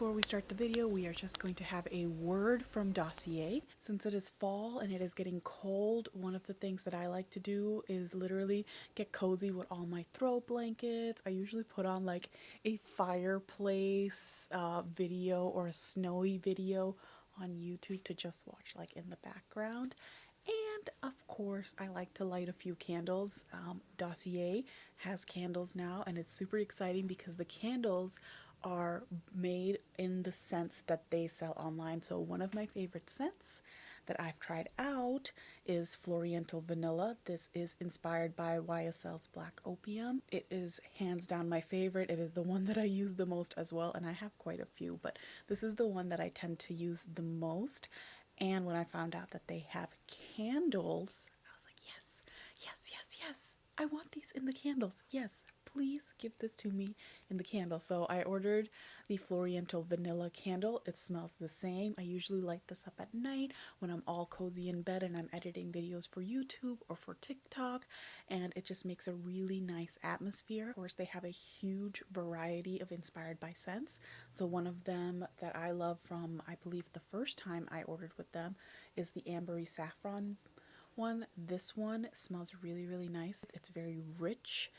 before we start the video, we are just going to have a word from Dossier. Since it is fall and it is getting cold, one of the things that I like to do is literally get cozy with all my throw blankets. I usually put on like a fireplace uh, video or a snowy video on YouTube to just watch like in the background. And of course, I like to light a few candles. Um, Dossier has candles now, and it's super exciting because the candles are made in the scents that they sell online. So one of my favorite scents that I've tried out is Floriental Vanilla. This is inspired by YSL's Black Opium. It is hands down my favorite. It is the one that I use the most as well, and I have quite a few, but this is the one that I tend to use the most. And when I found out that they have candles, I was like, yes, yes, yes, yes. I want these in the candles. Yes, please give this to me in the candle. So I ordered the Floriental Vanilla candle. It smells the same. I usually light this up at night when I'm all cozy in bed and I'm editing videos for YouTube or for TikTok. And it just makes a really nice atmosphere. Of course, they have a huge variety of inspired by scents. So one of them that I love from, I believe the first time I ordered with them is the Ambery Saffron one. This one smells really, really nice. It's very rich.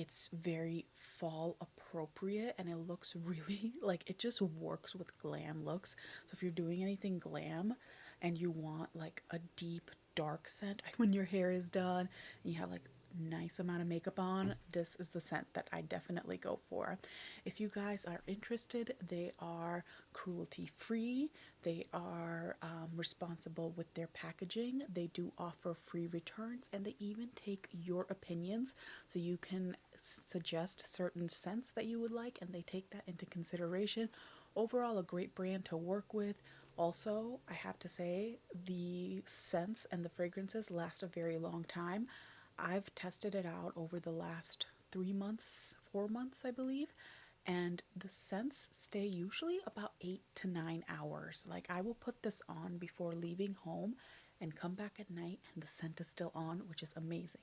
It's very fall appropriate and it looks really like it just works with glam looks. So if you're doing anything glam and you want like a deep dark scent when your hair is done and you have like nice amount of makeup on, this is the scent that I definitely go for. If you guys are interested, they are cruelty free. They are um, responsible with their packaging. They do offer free returns and they even take your opinions so you can suggest certain scents that you would like and they take that into consideration. Overall, a great brand to work with. Also, I have to say, the scents and the fragrances last a very long time. I've tested it out over the last three months, four months, I believe, and the scents stay usually about eight to nine hours. Like I will put this on before leaving home and come back at night and the scent is still on, which is amazing.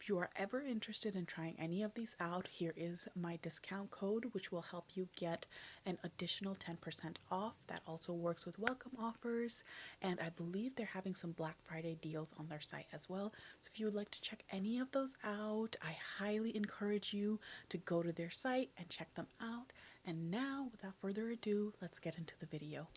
If you are ever interested in trying any of these out, here is my discount code, which will help you get an additional 10% off. That also works with welcome offers, and I believe they're having some Black Friday deals on their site as well. So if you would like to check any of those out, I highly encourage you to go to their site and check them out. And now, without further ado, let's get into the video.